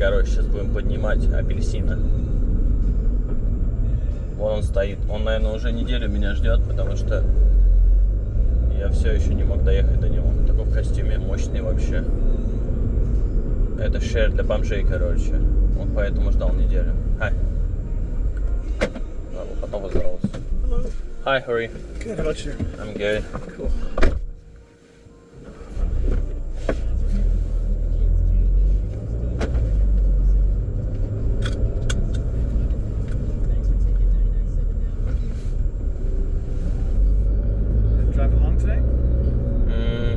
короче, сейчас будем поднимать апельсина. Вон он стоит. Он, наверное, уже неделю меня ждет, потому что я все еще не мог доехать до него. Такой в костюме мощный вообще. Это шер для бомжей, короче. Он поэтому ждал неделю. Надо потом поздороваться. Hi, you? Good. How about you? I'm good. Cool.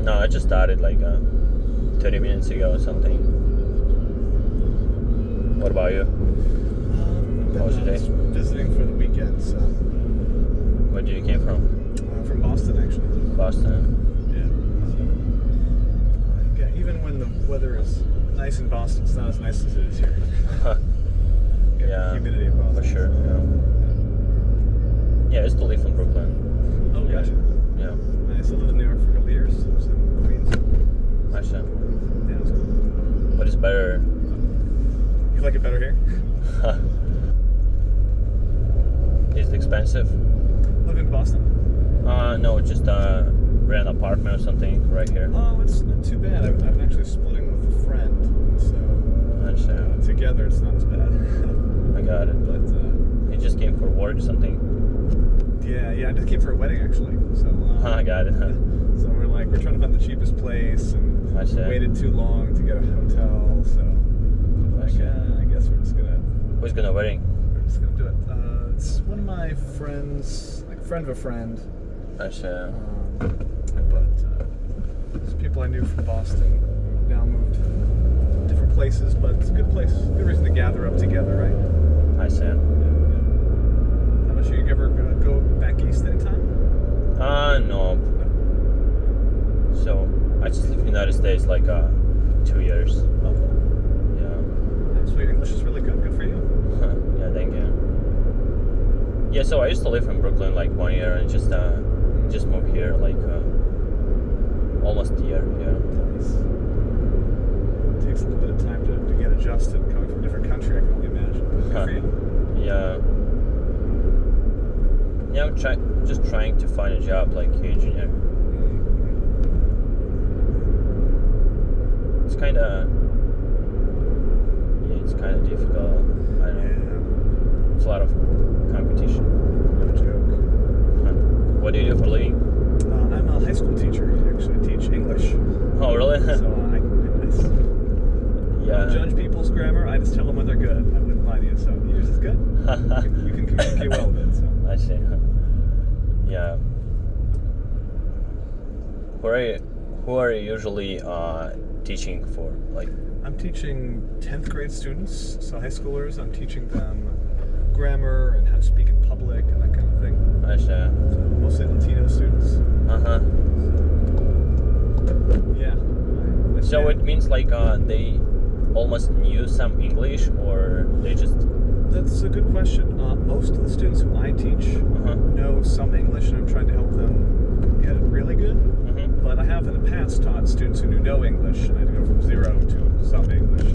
No, I just started like uh, 30 minutes ago or something. What about you? Um, How was your day? just Visiting for the weekend, so Where do you came from? uh, from Boston actually. Boston. Yeah. Yeah, even when the weather is nice in Boston, it's not as nice as it is here. Yeah, humidity of Boston. for sure. Yeah. yeah, I used to live in Brooklyn. Oh, Yeah. gotcha. Yeah, Nice. I lived in New York for a couple years. In Queens. Actually. Yeah, it was cool. But it's better. You like it better here? Is it expensive? Live in Boston? Uh, no, just uh, rent an apartment or something right here. Oh, it's not too bad. I'm, I'm actually splitting with a friend, so uh, together it's not as bad. I got it. but uh, You just came for work or something. Yeah, yeah, I just came for a wedding actually. So uh, I got it. so we're like we're trying to find the cheapest place, and I see. waited too long to get a hotel. So uh, I guess we're just gonna Who's gonna wedding? we're just gonna do it. Uh, it's one of my friends, like a friend of a friend. Actually, Um, but uh, there's people I knew from Boston now moved to different places, but it's a good place. Good reason to gather up together, right? I see. Yeah, yeah. How about you? Ever gonna go back east anytime? Uh, no. So, I just live in the United States like uh, two years. Oh, cool. Yeah. Nice. Well, your English is really good. Good for you. yeah, thank you. Yeah, so I used to live in Brooklyn like one year and just uh, just moved here like uh, almost a year. Yeah. Nice. takes a little bit of time to, to get adjusted coming from a different country. I can only imagine. Good for you. Yeah. I'm try- just trying to find a job like engineer. It's kind of yeah, it's kind of difficult. I know. It's a lot of competition. No joke. Huh. What do you do for a living? Uh, I'm a high school teacher. Actually, I teach English. Oh, really? So I, I s- yeah. don't judge people's grammar. I just tell them when they're good. I wouldn't lie to you. So yours is good. You can communicate well with it. So I see. Yeah. Who are you, who are you usually uh, teaching for? Like, I'm teaching 10th grade students, so high schoolers. I'm teaching them grammar and how to speak in public and that kind of thing. I see. So mostly Latino students. Uh huh. Yeah. I- I So it means like uh, they almost knew some English, or they just That's a good question. Uh, most of the students who I teach uh-huh. know some English, and I'm trying to help them get it really good. hmm But I have in the past taught students who knew no English, and I had to go from zero to some English.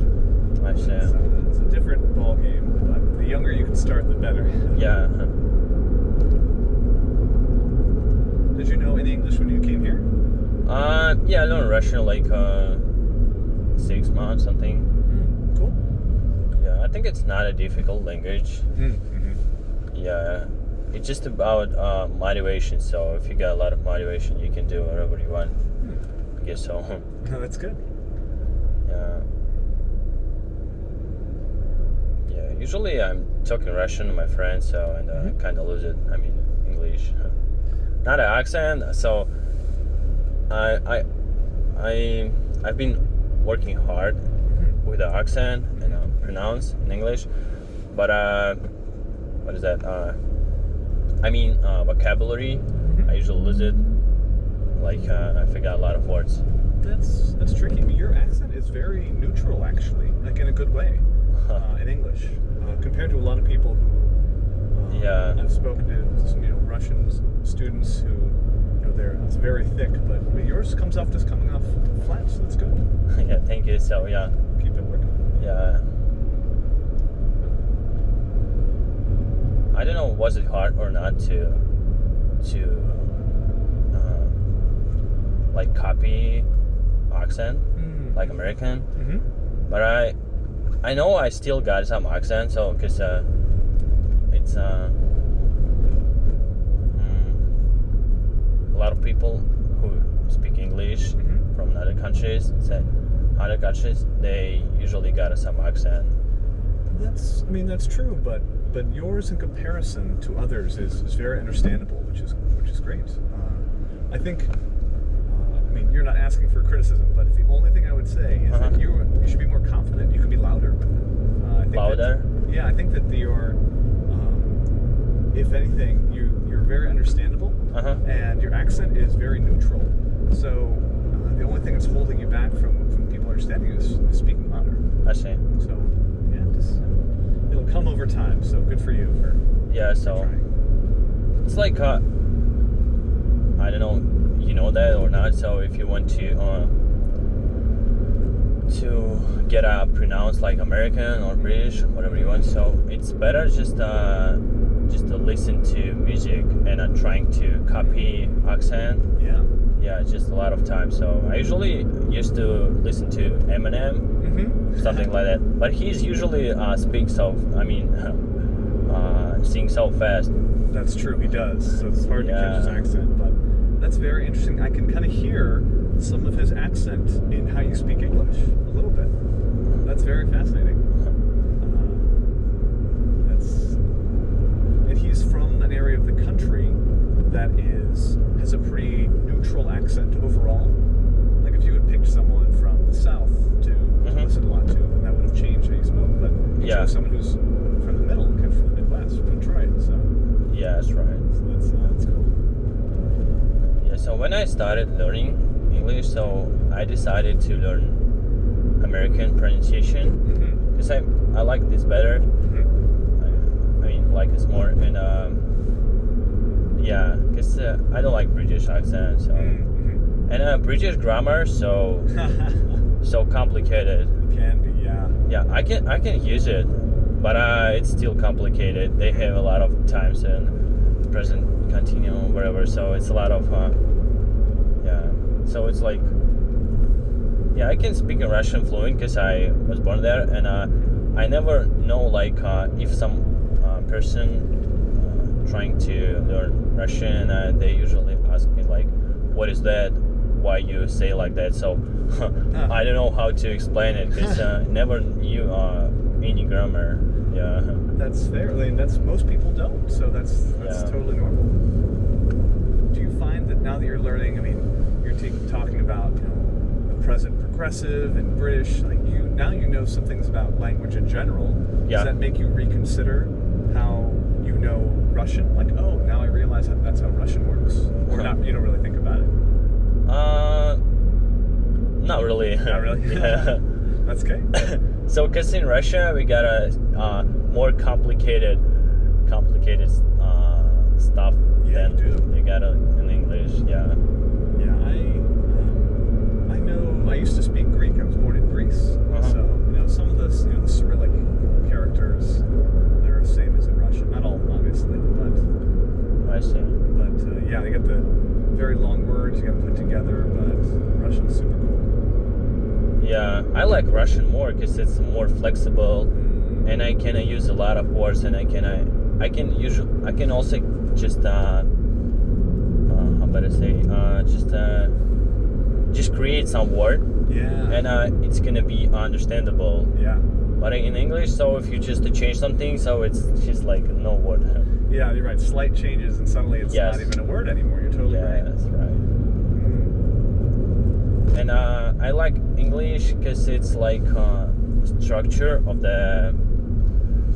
I see. So it's a different ball game, but the younger you can start, the better. Yeah. uh-huh. Did you know any English when you came here? Uh, yeah, I learned Russian like uh, six months, something. Mm, cool. Yeah, I think it's not a difficult language. Mm-hmm. Yeah, it's just about uh, motivation. So if you got a lot of motivation, you can do whatever you want. I guess so. No, that's good. yeah. Yeah. Usually I'm talking Russian to my friends, so and uh, Mhm. kind of lose it. I mean English, not an accent. So I I I I've been working hard with the accent and uh, pronounce in English, but uh, what is that? Uh, I mean uh, vocabulary. I usually lose it. Like uh, I forgot a lot of words. That's that's tricky. I mean, your accent is very neutral, actually, like in a good way, uh, in English, uh, compared to a lot of people who. Uh, Yeah. I've spoken to some, you know, Russian students who, there. It's very thick, but, yours comes off just coming off flat, so that's good. yeah, thank you. So yeah. Keep it working. Yeah. I don't know was it hard or not to to um, like copy accent mm like American, mm -hmm. but I I know I still got some accent so because uh, it's. Uh, countries say other countries they usually got some accent. That's, I mean, that's true, but but yours in comparison to others is, is very understandable, which is which is great. Uh, I think, uh, I mean, you're not asking for criticism, but the only thing I would say is Uh-huh. that you you should be more confident. You can be louder with it. Uh, I think that- Louder? yeah, I think that your, um, if anything, you you're very understandable, Uh huh. and your accent is very neutral. So uh, the only thing that's holding you back from from people understanding you is, is speaking louder. I see. So yeah, just uh, it'll come over time. So good for you for Yeah, so trying. it's like uh, I don't know, you know that or not. So if you want to uh, to get uh, pronounced like American or British, whatever you want, so it's better just uh, just to listen to music and uh, trying to copy accent. Yeah. Yeah, it's just a lot of time. So I usually used to listen to Eminem, Mm-hmm. something like that. But he's usually uh, speaks so. I mean, uh, sing so fast. That's true. He does. So it's hard to catch his accent, but that's very interesting. I can kind of hear some of his accent in how you speak English a little bit. That's very fascinating. Uh, that's and he's from an area of the country that is has a pretty neutral accent overall. Like if you had picked someone from the south to, to Mhm. listen a lot to, then that would have changed how you spoke. But you Yeah. someone who's from the middle, kind of from the Midwest, from Detroit. So, Yeah, that's right. so that's uh, that's cool. Yeah, so when I started learning English, so I decided to learn American pronunciation Mm-hmm. because I I like this better. I, I mean, like this more, and um, uh, I don't like British accent, so Mm-hmm. and uh, British grammar, so so complicated. Can be, yeah. Yeah, I can I can use it, but uh, it's still complicated. They have a lot of times and present continuum, whatever. So it's a lot of uh, yeah. So it's like yeah, I can speak in Russian fluent because I was born there, and uh, I never know like uh, if some uh, person trying to learn Russian, uh, they usually ask me like, "What is that? Why you say like that?" So I don't know how to explain it because uh, never knew uh, any grammar. Yeah. That's fair. I mean, that's most people don't. So that's that's Yeah. totally normal. Do you find that now that you're learning, I mean, you're talking about you know the present progressive and British, like you now you know some things about language in general. Yeah. Does that make you reconsider how you know Russian? Like, oh, now I realize how, that's how Russian works, or not? You don't really think about it. Uh, not really. Not really. yeah. That's okay. so, cause in Russia we got a uh, more complicated, complicated uh, stuff Yeah, than you do. you got in English. Yeah. Yeah, I um, I know. I used to speak Greek. I was born in Greece, Uh-huh. so you know some of the you know the Cyrillic characters they're the same as in Russian. Not all, obviously, but I see. but uh, yeah, they got the very long words you got to put together. But Russian's super cool. I like Russian more because it's more flexible, and I can uh, use a lot of words, and I can uh, I can usually I can also just uh, uh how about I say uh just uh just create some word, yeah, and uh it's gonna be understandable. yeah, But in English, so if you just change something, so it's just like no word. yeah. You're right. Slight changes, and suddenly it's Yes. not even a word anymore. You're totally yeah, right. that's right. And uh, I like English because it's like uh, structure of the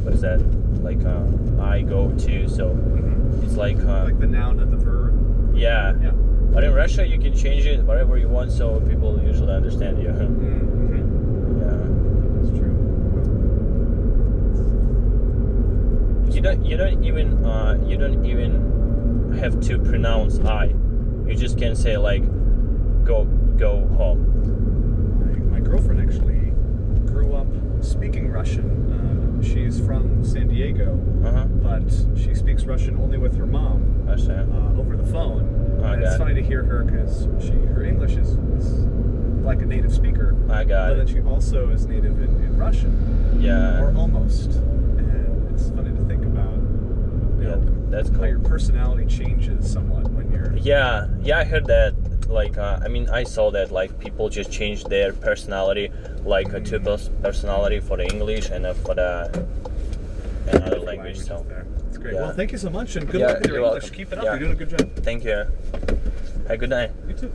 what is that? Like uh, I go to, so mhm. it's like uh, Like the noun and the verb. yeah. Yeah. But in Russia, you can change it whatever you want, so people usually understand you. Mm-hmm. yeah. That's true. You don't you don't even uh, you don't even have to pronounce I. You just can say like go go home. My, my girlfriend actually grew up speaking Russian. Uh, she's from San Diego, uh -huh. but she speaks Russian only with her mom uh, over the phone. Oh, it's funny it. to hear her because she her English is, is, like a native speaker. I got But it. then she also is native in, in Russian. Yeah. Or almost. And it's funny to think about. You yeah, know, that's cool. How your personality changes somewhat when you're. Yeah, yeah, I heard that like, uh, I mean, I saw that. Like, people just changed their personality, like a two personality for the English and uh, for the another language. So, there. It's great. Yeah. Well, thank you so much, and good Yeah, luck with your English. welcome. Keep it up. Yeah. You're doing a good job. thank you. Have a good night. You too.